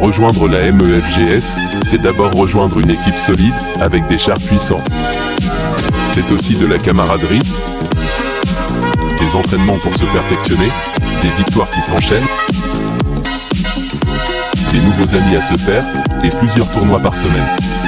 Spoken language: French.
Rejoindre la MEFGS, c'est d'abord rejoindre une équipe solide, avec des chars puissants. C'est aussi de la camaraderie, des entraînements pour se perfectionner, des victoires qui s'enchaînent, des nouveaux amis à se faire, et plusieurs tournois par semaine.